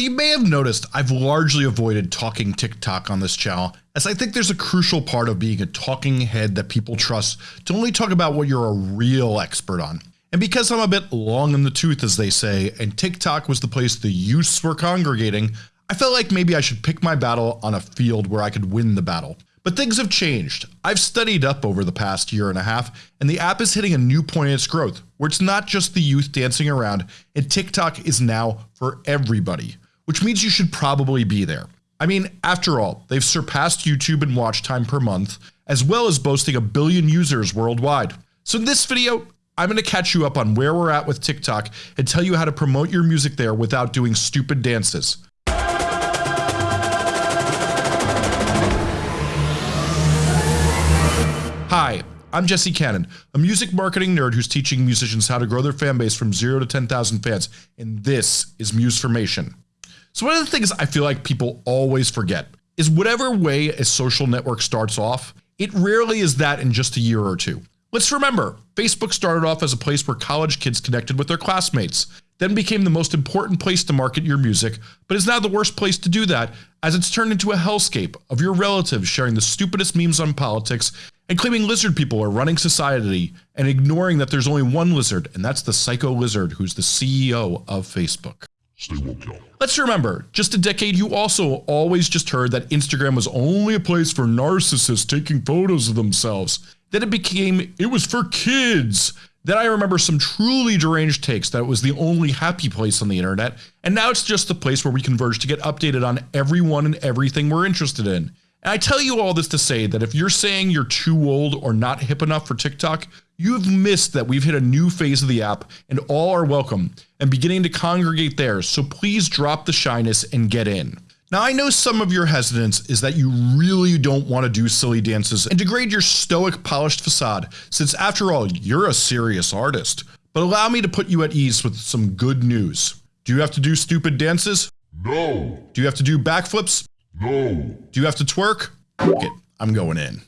So you may have noticed I've largely avoided talking TikTok on this channel as I think there's a crucial part of being a talking head that people trust to only talk about what you're a real expert on. And because I'm a bit long in the tooth as they say and TikTok was the place the youths were congregating, I felt like maybe I should pick my battle on a field where I could win the battle. But things have changed. I've studied up over the past year and a half and the app is hitting a new point in its growth where it's not just the youth dancing around and TikTok is now for everybody which means you should probably be there. I mean, after all, they've surpassed YouTube in watch time per month, as well as boasting a billion users worldwide. So in this video, I'm going to catch you up on where we're at with TikTok and tell you how to promote your music there without doing stupid dances. Hi, I'm Jesse Cannon, a music marketing nerd who's teaching musicians how to grow their fan base from 0 to 10,000 fans, and this is Musformation. So one of the things I feel like people always forget is whatever way a social network starts off, it rarely is that in just a year or two. Let's remember, Facebook started off as a place where college kids connected with their classmates, then became the most important place to market your music, but is now the worst place to do that as it's turned into a hellscape of your relatives sharing the stupidest memes on politics and claiming lizard people are running society and ignoring that there's only one lizard and that's the psycho lizard who's the CEO of Facebook. Stay woke, y'all. Let's remember, just a decade you also always just heard that Instagram was only a place for narcissists taking photos of themselves. Then it became, it was for kids. Then I remember some truly deranged takes that it was the only happy place on the internet, and now it's just the place where we converge to get updated on everyone and everything we're interested in. And I tell you all this to say that if you're saying you're too old or not hip enough for TikTok, you've missed that we've hit a new phase of the app and all are welcome and beginning to congregate there. So please drop the shyness and get in. Now I know some of your hesitance is that you really don't want to do silly dances and degrade your stoic polished facade since after all you're a serious artist. But allow me to put you at ease with some good news. Do you have to do stupid dances? No. Do you have to do backflips? No. Do you have to twerk? it, I'm going in.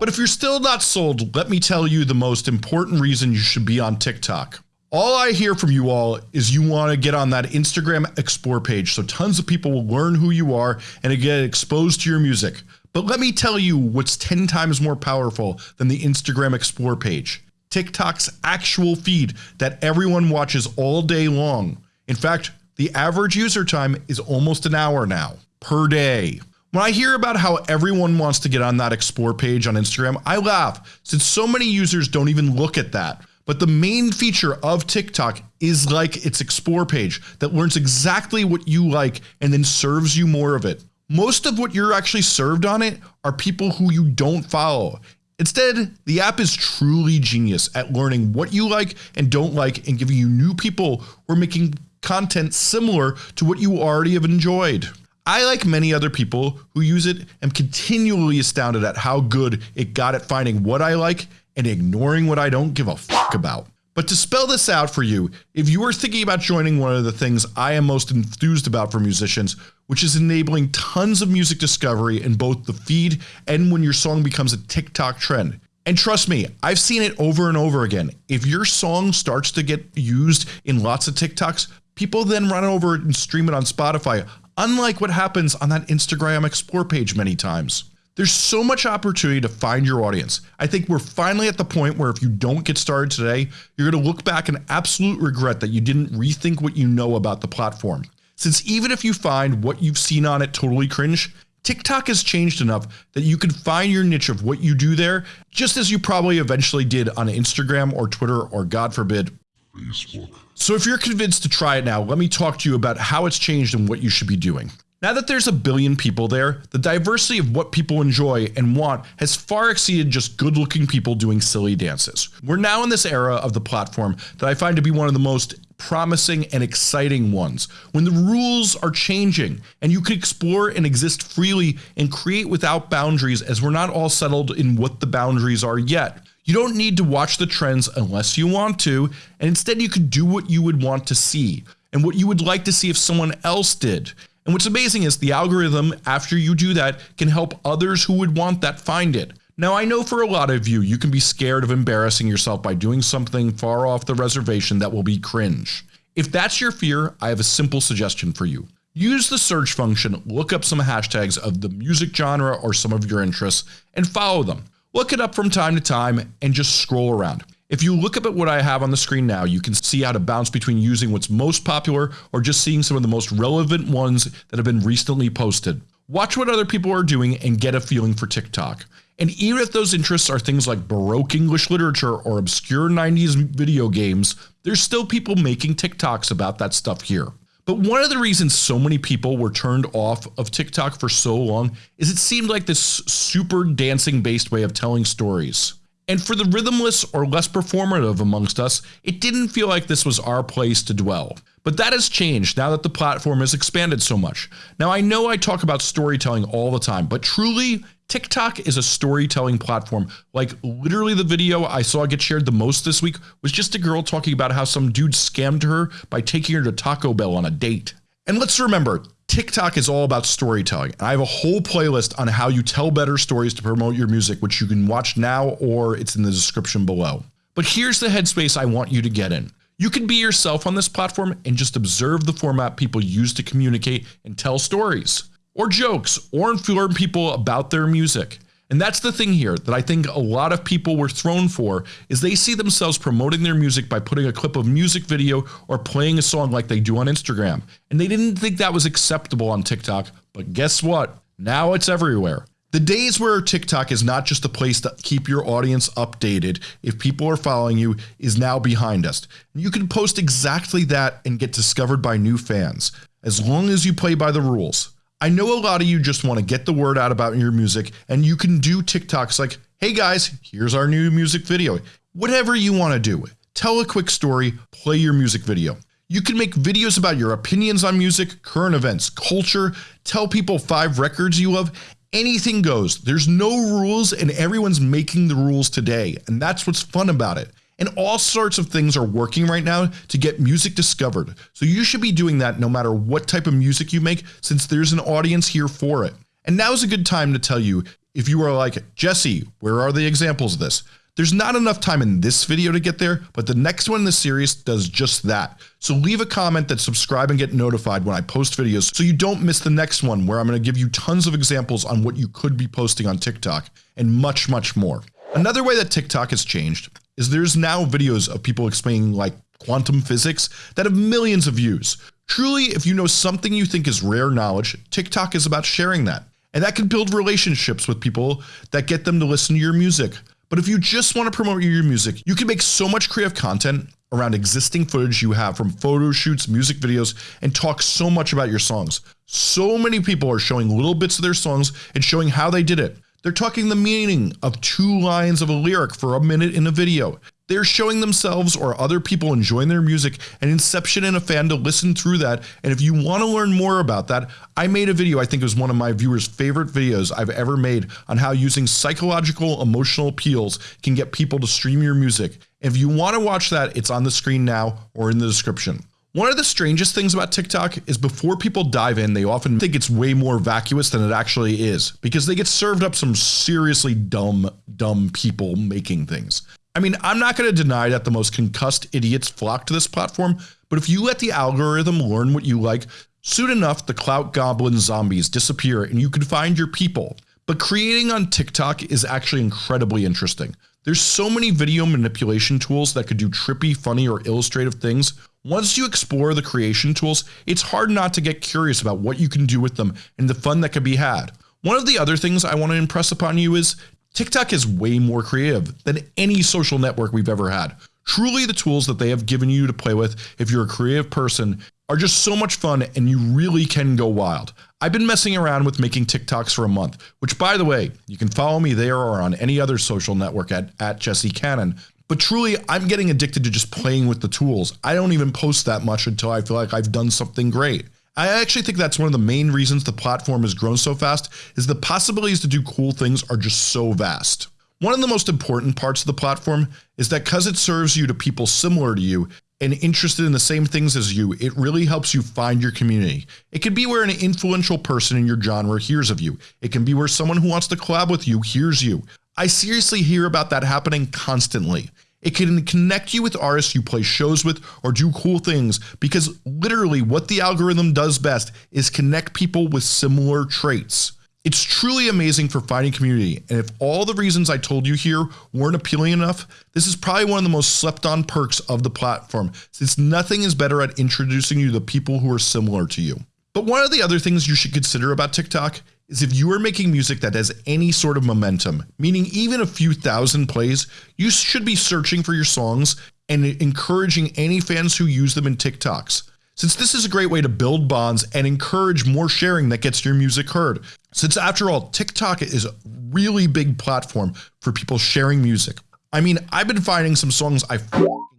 But if you're still not sold, let me tell you the most important reason you should be on TikTok. All I hear from you all is you want to get on that Instagram explore page so tons of people will learn who you are and get exposed to your music. But let me tell you what's 10 times more powerful than the Instagram explore page. TikTok's actual feed that everyone watches all day long. In fact, the average user time is almost an hour now per day. When I hear about how everyone wants to get on that explore page on Instagram, I laugh since so many users don't even look at that. But the main feature of TikTok is like its explore page that learns exactly what you like and then serves you more of it. Most of what you're actually served on it are people who you don't follow. Instead, the app is truly genius at learning what you like and don't like and giving you new people are making content similar to what you already have enjoyed. I like many other people who use it am continually astounded at how good it got at finding what I like and ignoring what I don't give a fuck about. But to spell this out for you, if you are thinking about joining one of the things I am most enthused about for musicians, which is enabling tons of music discovery in both the feed and when your song becomes a TikTok trend, and trust me, I've seen it over and over again. If your song starts to get used in lots of TikToks, people then run over and stream it on Spotify, unlike what happens on that Instagram explore page many times. There's so much opportunity to find your audience. I think we're finally at the point where if you don't get started today, you're going to look back and absolute regret that you didn't rethink what you know about the platform. Since even if you find what you've seen on it totally cringe, TikTok has changed enough that you can find your niche of what you do there, just as you probably eventually did on Instagram or Twitter or God forbid, Facebook. So if you're convinced to try it now, let me talk to you about how it's changed and what you should be doing. Now that there's a billion people there, the diversity of what people enjoy and want has far exceeded just good looking people doing silly dances. We're now in this era of the platform that I find to be one of the most promising and exciting ones when the rules are changing and you can explore and exist freely and create without boundaries as we're not all settled in what the boundaries are yet. You don't need to watch the trends unless you want to and instead you could do what you would want to see and what you would like to see if someone else did. And what's amazing is the algorithm after you do that can help others who would want that find it. Now I know for a lot of you, you can be scared of embarrassing yourself by doing something far off the reservation that will be cringe. If that's your fear, I have a simple suggestion for you. Use the search function, look up some hashtags of the music genre or some of your interests, and follow them. Look it up from time to time and just scroll around. If you look up at what I have on the screen now, you can see how to bounce between using what's most popular or just seeing some of the most relevant ones that have been recently posted. Watch what other people are doing and get a feeling for TikTok. And even if those interests are things like Baroque English literature or obscure 90s video games, there's still people making TikToks about that stuff here. But one of the reasons so many people were turned off of TikTok for so long is it seemed like this super dancing based way of telling stories. And for the rhythmless or less performative amongst us, it didn't feel like this was our place to dwell. But that has changed now that the platform has expanded so much. Now I know I talk about storytelling all the time, but truly TikTok is a storytelling platform. Like literally the video I saw get shared the most this week was just a girl talking about how some dude scammed her by taking her to Taco Bell on a date. And let's remember, TikTok is all about storytelling. And I have a whole playlist on how you tell better stories to promote your music, which you can watch now or it's in the description below. But here's the headspace I want you to get in. You can be yourself on this platform and just observe the format people use to communicate and tell stories or jokes or inform people about their music. And that's the thing here that I think a lot of people were thrown for is they see themselves promoting their music by putting a clip of music video or playing a song like they do on Instagram. And they didn't think that was acceptable on TikTok, but guess what? Now it's everywhere. The days where TikTok is not just a place to keep your audience updated if people are following you is now behind us. You can post exactly that and get discovered by new fans as long as you play by the rules. I know a lot of you just want to get the word out about your music and you can do TikToks like, hey guys, here's our new music video. Whatever you want to do. Tell a quick story, play your music video. You can make videos about your opinions on music, current events, culture, tell people five records you love, anything goes. There's no rules and everyone's making the rules today. And that's what's fun about it. And all sorts of things are working right now to get music discovered. So you should be doing that no matter what type of music you make since there's an audience here for it. And now is a good time to tell you if you are like, Jesse, where are the examples of this? There's not enough time in this video to get there, but the next one in the series does just that. So leave a comment that subscribe and get notified when I post videos so you don't miss the next one where I'm going to give you tons of examples on what you could be posting on TikTok and much, much more. Another way that TikTok has changed is there's now videos of people explaining like quantum physics that have millions of views. Truly, if you know something you think is rare knowledge, TikTok is about sharing that. And that can build relationships with people that get them to listen to your music. But if you just want to promote your music, you can make so much creative content around existing footage you have from photo shoots, music videos, and talk so much about your songs. So many people are showing little bits of their songs and showing how they did it. They're talking the meaning of two lines of a lyric for a minute in a video. They're showing themselves or other people enjoying their music and Inception and a fan to listen through that. And if you want to learn more about that, I made a video I think it was one of my viewers favorite videos I've ever made on how using psychological emotional appeals can get people to stream your music. If you want to watch that, it's on the screen now or in the description. One of the strangest things about TikTok is before people dive in, they often think it's way more vacuous than it actually is because they get served up some seriously dumb, dumb people making things. I mean, I'm not going to deny that the most concussed idiots flock to this platform, but if you let the algorithm learn what you like, soon enough the clout goblin zombies disappear and you can find your people. But creating on TikTok is actually incredibly interesting. There's so many video manipulation tools that could do trippy, funny, or illustrative things. Once you explore the creation tools, it's hard not to get curious about what you can do with them and the fun that could be had. One of the other things I want to impress upon you is TikTok is way more creative than any social network we've ever had. Truly the tools that they have given you to play with if you're a creative person are just so much fun and you really can go wild. I've been messing around with making TikToks for a month, which by the way, you can follow me there or on any other social network at, at Jesse Cannon. But truly, I'm getting addicted to just playing with the tools. I don't even post that much until I feel like I've done something great. I actually think that's one of the main reasons the platform has grown so fast is the possibilities to do cool things are just so vast. One of the most important parts of the platform is that cuz it serves you to people similar to you, and interested in the same things as you, it really helps you find your community. It can be where an influential person in your genre hears of you. It can be where someone who wants to collab with you hears you. I seriously hear about that happening constantly. It can connect you with artists you play shows with or do cool things because literally what the algorithm does best is connect people with similar traits. It's truly amazing for finding community, and if all the reasons I told you here weren't appealing enough, this is probably one of the most slept on perks of the platform, since nothing is better at introducing you to people who are similar to you. But one of the other things you should consider about TikTok is if you are making music that has any sort of momentum, meaning even a few thousand plays, you should be searching for your songs and encouraging any fans who use them in TikToks. Since this is a great way to build bonds and encourage more sharing that gets your music heard. Since after all, TikTok is a really big platform for people sharing music. I mean, I've been finding some songs I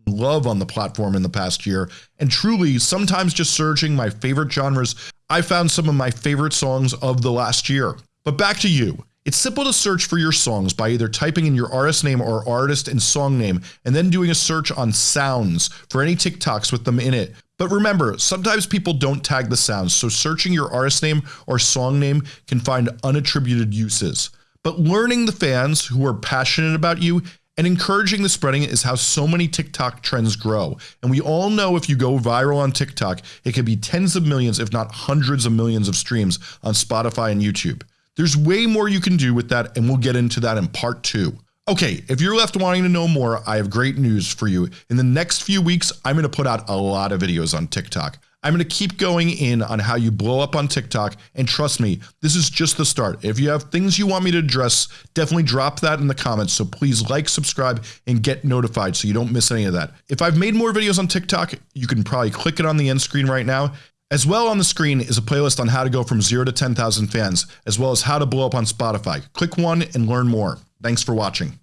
love on the platform in the past year, and truly, sometimes just searching my favorite genres, I found some of my favorite songs of the last year. But back to you. It's simple to search for your songs by either typing in your artist name or artist and song name and then doing a search on sounds for any TikToks with them in it. But remember, sometimes people don't tag the sounds, so searching your artist name or song name can find unattributed uses. But learning the fans who are passionate about you and encouraging the spreading is how so many TikTok trends grow. And we all know if you go viral on TikTok, it can be tens of millions, if not hundreds of millions of streams on Spotify and YouTube. There's way more you can do with that, and we'll get into that in part two. Okay, if you're left wanting to know more, I have great news for you. In the next few weeks, I'm going to put out a lot of videos on TikTok. I'm going to keep going in on how you blow up on TikTok, and trust me, this is just the start. If you have things you want me to address, definitely drop that in the comments. So please like, subscribe, and get notified so you don't miss any of that. If I've made more videos on TikTok, you can probably click it on the end screen right now. As well on the screen is a playlist on how to go from 0 to 10,000 fans, as well as how to blow up on Spotify. Click one and learn more. Thanks for watching.